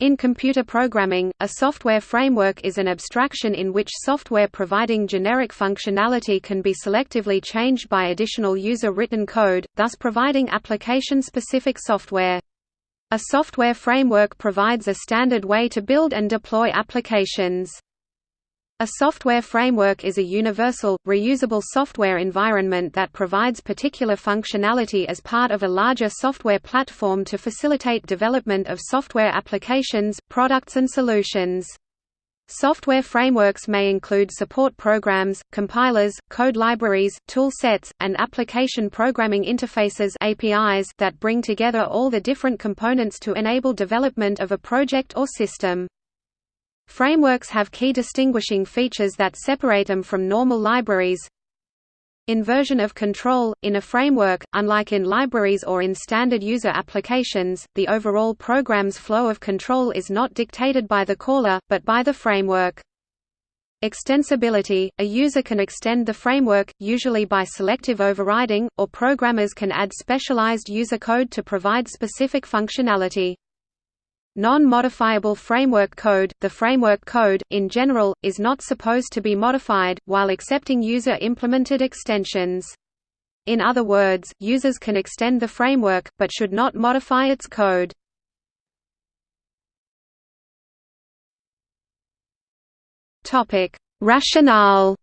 In computer programming, a software framework is an abstraction in which software providing generic functionality can be selectively changed by additional user-written code, thus providing application-specific software. A software framework provides a standard way to build and deploy applications. A software framework is a universal, reusable software environment that provides particular functionality as part of a larger software platform to facilitate development of software applications, products and solutions. Software frameworks may include support programs, compilers, code libraries, tool sets, and application programming interfaces APIs that bring together all the different components to enable development of a project or system. Frameworks have key distinguishing features that separate them from normal libraries. Inversion of control – In a framework, unlike in libraries or in standard user applications, the overall program's flow of control is not dictated by the caller, but by the framework. Extensibility – A user can extend the framework, usually by selective overriding, or programmers can add specialized user code to provide specific functionality. Non-modifiable framework code – The framework code, in general, is not supposed to be modified, while accepting user-implemented extensions. In other words, users can extend the framework, but should not modify its code. Rationale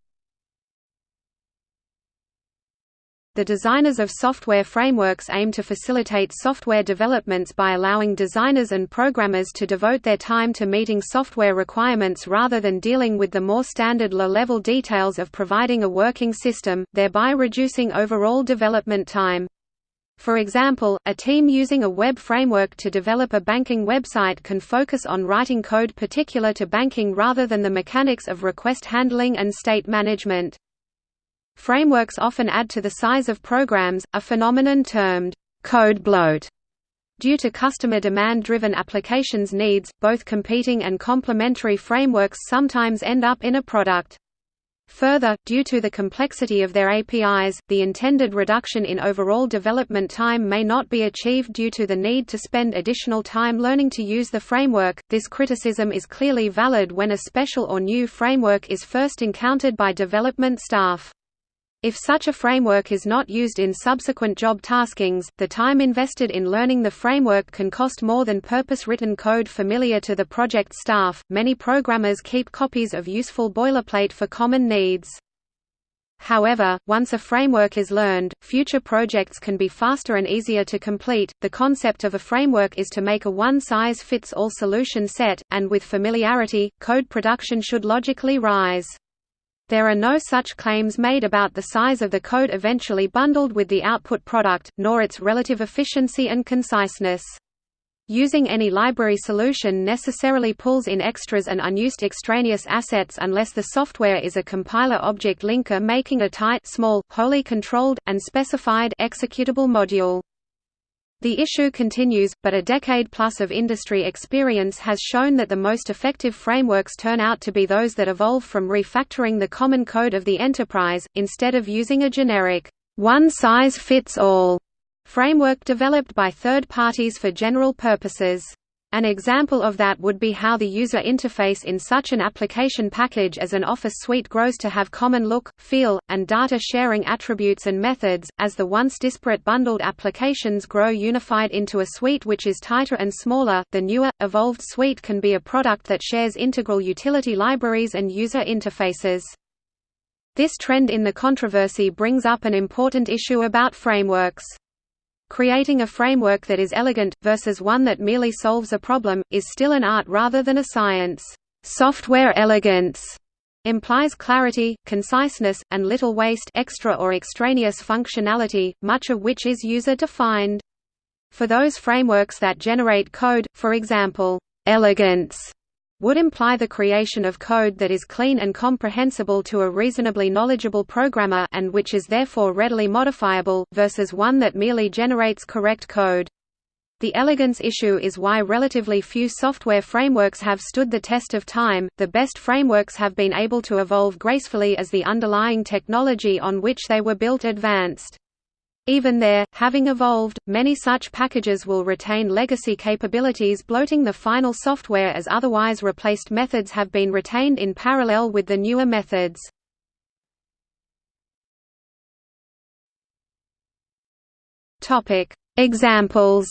The designers of software frameworks aim to facilitate software developments by allowing designers and programmers to devote their time to meeting software requirements rather than dealing with the more standard low-level details of providing a working system, thereby reducing overall development time. For example, a team using a web framework to develop a banking website can focus on writing code particular to banking rather than the mechanics of request handling and state management. Frameworks often add to the size of programs, a phenomenon termed code bloat. Due to customer demand-driven applications needs, both competing and complementary frameworks sometimes end up in a product. Further, due to the complexity of their APIs, the intended reduction in overall development time may not be achieved due to the need to spend additional time learning to use the framework. This criticism is clearly valid when a special or new framework is first encountered by development staff. If such a framework is not used in subsequent job taskings, the time invested in learning the framework can cost more than purpose-written code familiar to the project staff. Many programmers keep copies of useful boilerplate for common needs. However, once a framework is learned, future projects can be faster and easier to complete. The concept of a framework is to make a one-size-fits-all solution set, and with familiarity, code production should logically rise. There are no such claims made about the size of the code eventually bundled with the output product, nor its relative efficiency and conciseness. Using any library solution necessarily pulls in extras and unused extraneous assets unless the software is a compiler object linker making a tight small, wholly controlled, and specified executable module. The issue continues, but a decade-plus of industry experience has shown that the most effective frameworks turn out to be those that evolve from refactoring the common code of the enterprise, instead of using a generic, one-size-fits-all framework developed by third parties for general purposes. An example of that would be how the user interface in such an application package as an Office suite grows to have common look, feel, and data sharing attributes and methods, as the once disparate bundled applications grow unified into a suite which is tighter and smaller. The newer, evolved suite can be a product that shares integral utility libraries and user interfaces. This trend in the controversy brings up an important issue about frameworks. Creating a framework that is elegant, versus one that merely solves a problem, is still an art rather than a science. Software elegance implies clarity, conciseness, and little waste extra or extraneous functionality, much of which is user-defined. For those frameworks that generate code, for example, elegance would imply the creation of code that is clean and comprehensible to a reasonably knowledgeable programmer and which is therefore readily modifiable, versus one that merely generates correct code. The elegance issue is why relatively few software frameworks have stood the test of time. The best frameworks have been able to evolve gracefully as the underlying technology on which they were built advanced. Even there, having evolved, many such packages will retain legacy capabilities bloating the final software as otherwise replaced methods have been retained in parallel with the newer methods. Examples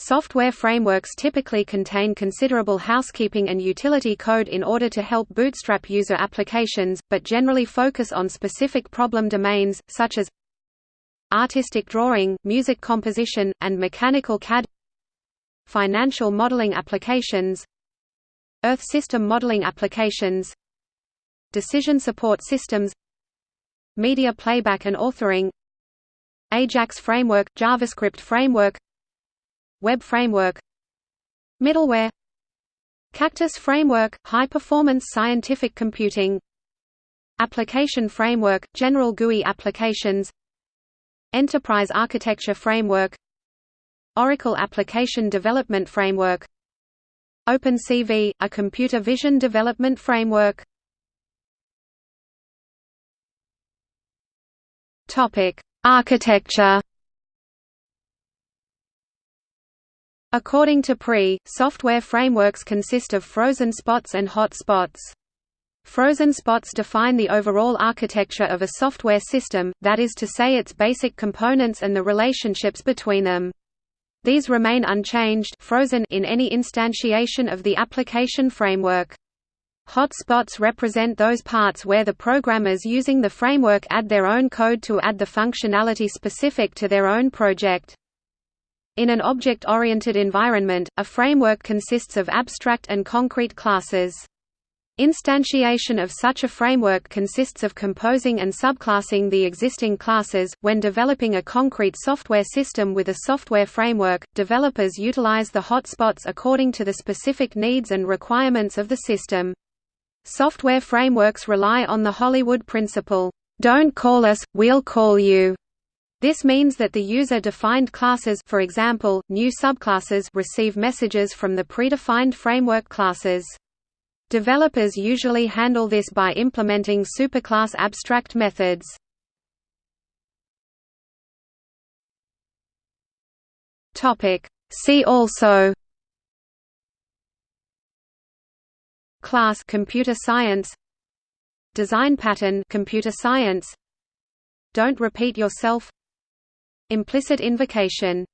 Software frameworks typically contain considerable housekeeping and utility code in order to help bootstrap user applications, but generally focus on specific problem domains, such as artistic drawing, music composition, and mechanical CAD financial modeling applications Earth system modeling applications decision support systems media playback and authoring Ajax framework, JavaScript framework Web Framework Middleware Cactus Framework – High-performance scientific computing Application Framework – General GUI applications Enterprise Architecture Framework Oracle Application Development Framework OpenCV – a computer vision development framework. Architecture According to Pree, software frameworks consist of frozen spots and hot spots. Frozen spots define the overall architecture of a software system, that is to say its basic components and the relationships between them. These remain unchanged frozen in any instantiation of the application framework. Hot spots represent those parts where the programmers using the framework add their own code to add the functionality specific to their own project. In an object-oriented environment, a framework consists of abstract and concrete classes. Instantiation of such a framework consists of composing and subclassing the existing classes. When developing a concrete software system with a software framework, developers utilize the hotspots according to the specific needs and requirements of the system. Software frameworks rely on the Hollywood principle, "Don't call us, we'll call you." This means that the user-defined classes for example, new subclasses receive messages from the predefined framework classes. Developers usually handle this by implementing superclass abstract methods. See also Class computer science Design pattern computer science Don't repeat yourself Implicit invocation